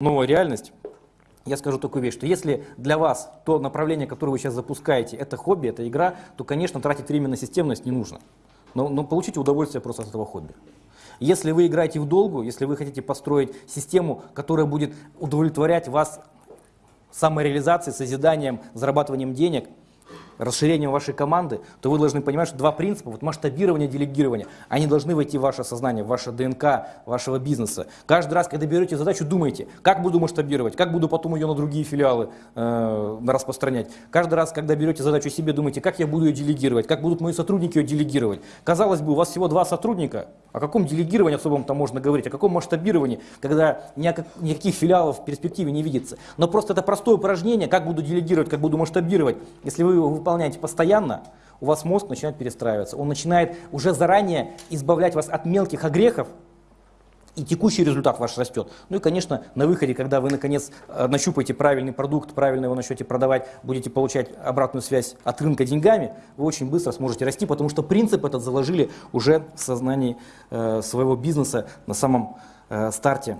новая реальность, я скажу такую вещь, что если для вас то направление, которое вы сейчас запускаете, это хобби, это игра, то, конечно, тратить время на системность не нужно. Но, но получите удовольствие просто от этого хобби. Если вы играете в долгу, если вы хотите построить систему, которая будет удовлетворять вас самореализацией, созиданием, зарабатыванием денег – расширением вашей команды, то вы должны понимать, что два принципа, вот масштабирование, делегирование, они должны войти в ваше сознание, в ваше ДНК вашего бизнеса. Каждый раз, когда берете задачу, думайте, как буду масштабировать, как буду потом ее на другие филиалы э, распространять. Каждый раз, когда берете задачу себе, думайте, как я буду ее делегировать, как будут мои сотрудники ее делегировать. Казалось бы, у вас всего два сотрудника, о каком делегировании особом-то можно говорить, о каком масштабировании, когда никаких филиалов в перспективе не видится. Но просто это простое упражнение, как буду делегировать, как буду масштабировать. Если вы его выполняете постоянно, у вас мозг начинает перестраиваться. Он начинает уже заранее избавлять вас от мелких огрехов, и текущий результат ваш растет. Ну и, конечно, на выходе, когда вы, наконец, э, нащупаете правильный продукт, правильно его начнете продавать, будете получать обратную связь от рынка деньгами, вы очень быстро сможете расти, потому что принцип этот заложили уже в сознании э, своего бизнеса на самом э, старте.